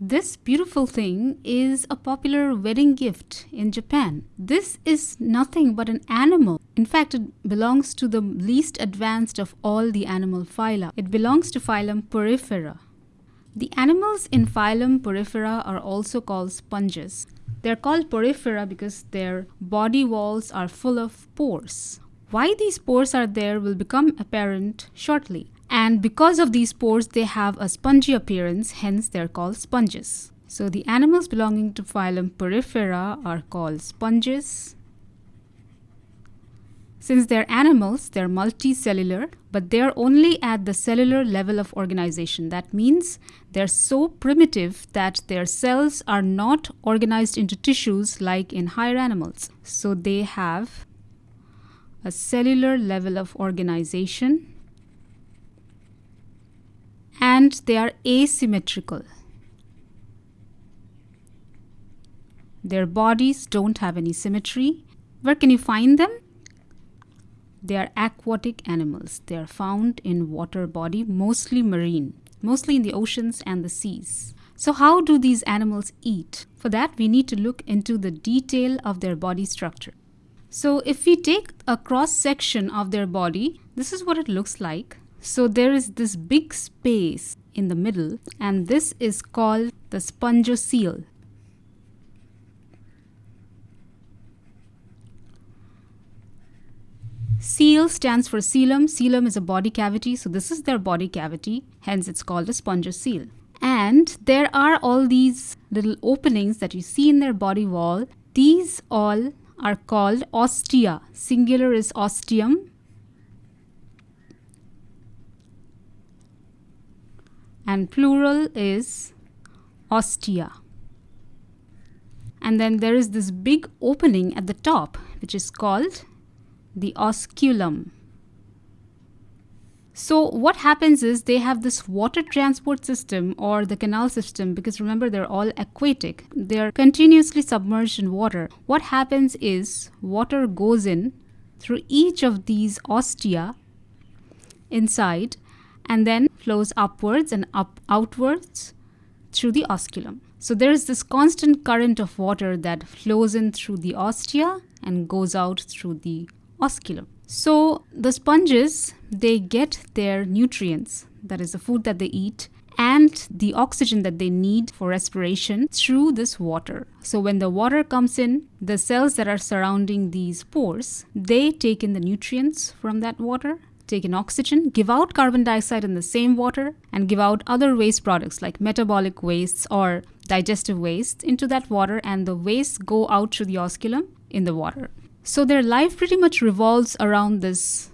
This beautiful thing is a popular wedding gift in Japan. This is nothing but an animal. In fact, it belongs to the least advanced of all the animal phyla. It belongs to phylum Porifera. The animals in phylum Porifera are also called sponges. They're called porifera because their body walls are full of pores. Why these pores are there will become apparent shortly. And because of these pores, they have a spongy appearance, hence they're called sponges. So the animals belonging to phylum Porifera are called sponges. Since they're animals, they're multicellular, but they're only at the cellular level of organization. That means they're so primitive that their cells are not organized into tissues like in higher animals. So they have a cellular level of organization and they are asymmetrical. Their bodies don't have any symmetry. Where can you find them? They are aquatic animals. They are found in water body, mostly marine, mostly in the oceans and the seas. So how do these animals eat? For that, we need to look into the detail of their body structure. So if we take a cross section of their body, this is what it looks like. So there is this big space in the middle and this is called the spongocoel. Coel stands for coelom. Coelom is a body cavity, so this is their body cavity, hence it's called a spongocoel. And there are all these little openings that you see in their body wall. These all are called ostia. Singular is ostium. And plural is ostia. And then there is this big opening at the top, which is called the osculum. So what happens is they have this water transport system or the canal system because remember they're all aquatic. They're continuously submerged in water. What happens is water goes in through each of these ostia inside and then flows upwards and up outwards through the osculum. So there is this constant current of water that flows in through the ostia and goes out through the osculum. So the sponges, they get their nutrients, that is the food that they eat, and the oxygen that they need for respiration through this water. So when the water comes in, the cells that are surrounding these pores, they take in the nutrients from that water, take in oxygen, give out carbon dioxide in the same water, and give out other waste products like metabolic wastes or digestive wastes into that water, and the wastes go out through the osculum in the water. So their life pretty much revolves around this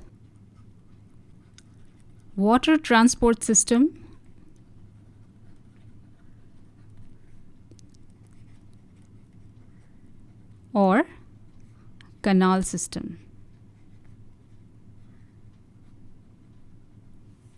water transport system or canal system.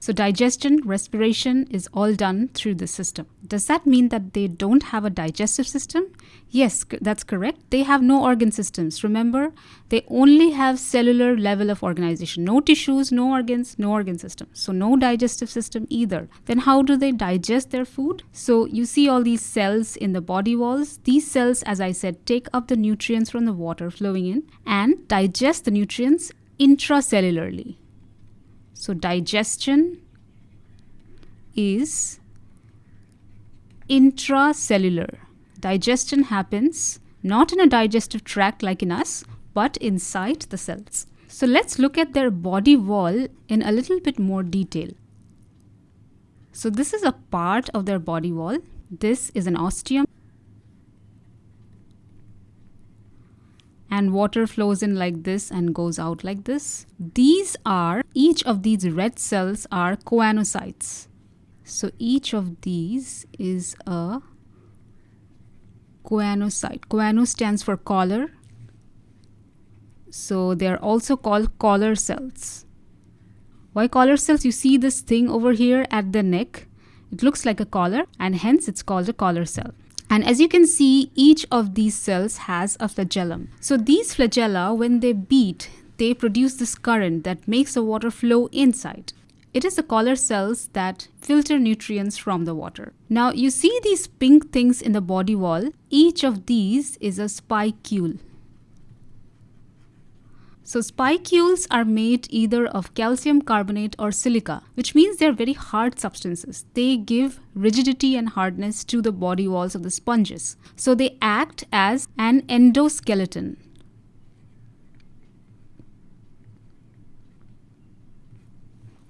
So digestion, respiration is all done through the system. Does that mean that they don't have a digestive system? Yes, that's correct. They have no organ systems. Remember, they only have cellular level of organization. No tissues, no organs, no organ system. So no digestive system either. Then how do they digest their food? So you see all these cells in the body walls. These cells, as I said, take up the nutrients from the water flowing in and digest the nutrients intracellularly. So digestion is intracellular. Digestion happens not in a digestive tract like in us, but inside the cells. So let's look at their body wall in a little bit more detail. So this is a part of their body wall. This is an ostium and water flows in like this and goes out like this. These are, each of these red cells are choanocytes. So each of these is a choanocyte. Choano stands for collar. So they are also called collar cells. Why collar cells? You see this thing over here at the neck. It looks like a collar and hence it's called a collar cell. And as you can see, each of these cells has a flagellum. So these flagella, when they beat, they produce this current that makes the water flow inside. It is the collar cells that filter nutrients from the water. Now, you see these pink things in the body wall. Each of these is a spicule. So spicules are made either of calcium carbonate or silica, which means they're very hard substances. They give rigidity and hardness to the body walls of the sponges. So they act as an endoskeleton.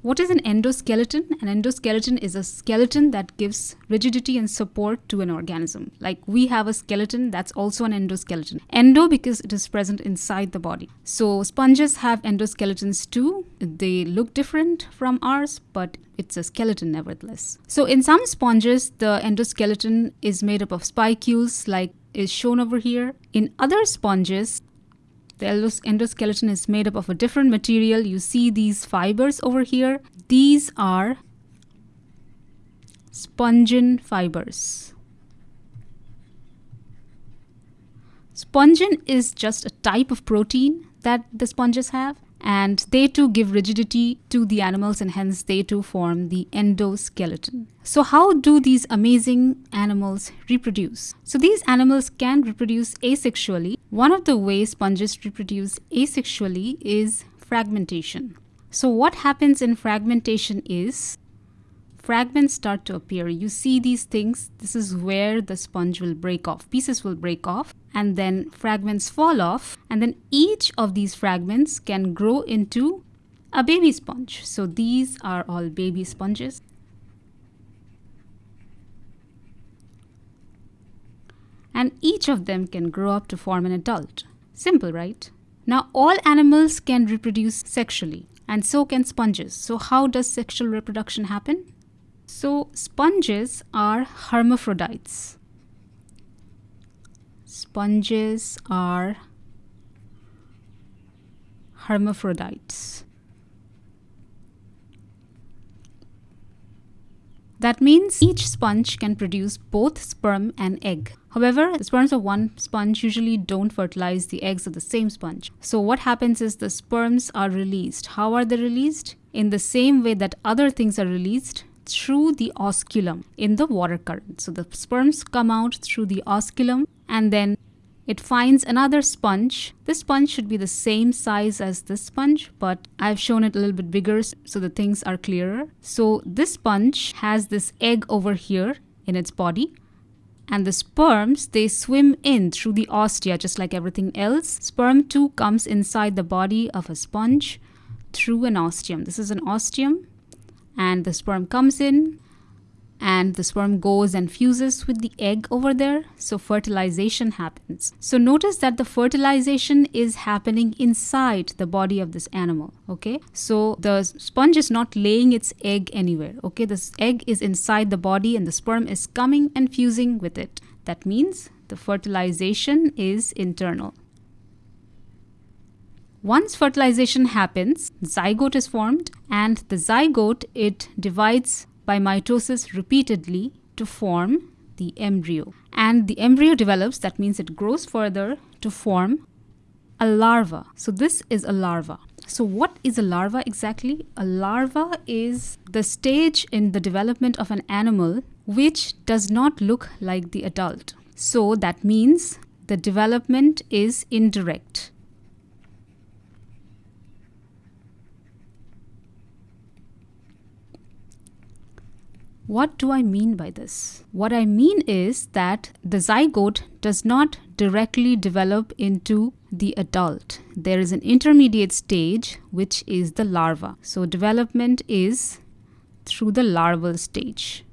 What is an endoskeleton? An endoskeleton is a skeleton that gives rigidity and support to an organism. Like we have a skeleton, that's also an endoskeleton. Endo because it is present inside the body. So sponges have endoskeletons too. They look different from ours, but it's a skeleton nevertheless. So in some sponges, the endoskeleton is made up of spicules like is shown over here. In other sponges, the endoskeleton is made up of a different material. You see these fibers over here. These are spongin fibers. Spongin is just a type of protein that the sponges have and they too give rigidity to the animals and hence they too form the endoskeleton. So how do these amazing animals reproduce? So these animals can reproduce asexually. One of the ways sponges reproduce asexually is fragmentation. So what happens in fragmentation is fragments start to appear. You see these things, this is where the sponge will break off. Pieces will break off and then fragments fall off and then each of these fragments can grow into a baby sponge. So these are all baby sponges. And each of them can grow up to form an adult. Simple, right? Now all animals can reproduce sexually and so can sponges. So how does sexual reproduction happen? So sponges are hermaphrodites. Sponges are hermaphrodites. That means each sponge can produce both sperm and egg. However, the sperms of one sponge usually don't fertilize the eggs of the same sponge. So what happens is the sperms are released. How are they released? In the same way that other things are released, through the osculum in the water current. So the sperms come out through the osculum and then it finds another sponge. This sponge should be the same size as this sponge, but I've shown it a little bit bigger so the things are clearer. So this sponge has this egg over here in its body and the sperms they swim in through the ostia just like everything else sperm too comes inside the body of a sponge through an ostium this is an ostium and the sperm comes in and the sperm goes and fuses with the egg over there. So fertilization happens. So notice that the fertilization is happening inside the body of this animal okay? So the sponge is not laying its egg anywhere okay? This egg is inside the body and the sperm is coming and fusing with it. That means the fertilization is internal once fertilization happens, zygote is formed and the zygote it divides by mitosis repeatedly to form the embryo. And the embryo develops, that means it grows further to form a larva. So this is a larva. So what is a larva exactly? A larva is the stage in the development of an animal which does not look like the adult. So that means the development is indirect. What do I mean by this? What I mean is that the zygote does not directly develop into the adult. There is an intermediate stage which is the larva. So development is through the larval stage.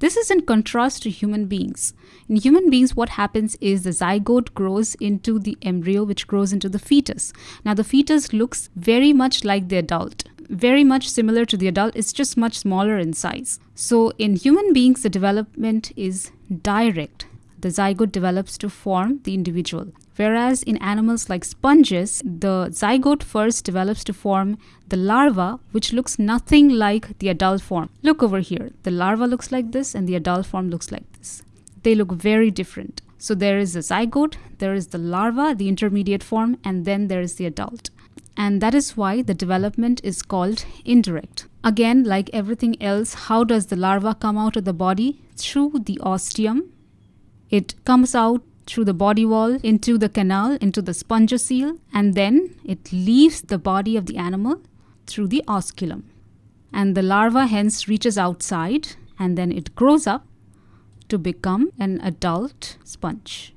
This is in contrast to human beings. In human beings, what happens is the zygote grows into the embryo, which grows into the fetus. Now, the fetus looks very much like the adult very much similar to the adult, it's just much smaller in size. So in human beings, the development is direct. The zygote develops to form the individual. Whereas in animals like sponges, the zygote first develops to form the larva, which looks nothing like the adult form. Look over here. The larva looks like this and the adult form looks like this. They look very different. So there is the zygote, there is the larva, the intermediate form, and then there is the adult. And that is why the development is called indirect. Again, like everything else, how does the larva come out of the body? Through the ostium. It comes out through the body wall into the canal, into the spongocoel, and then it leaves the body of the animal through the osculum. And the larva hence reaches outside and then it grows up to become an adult sponge.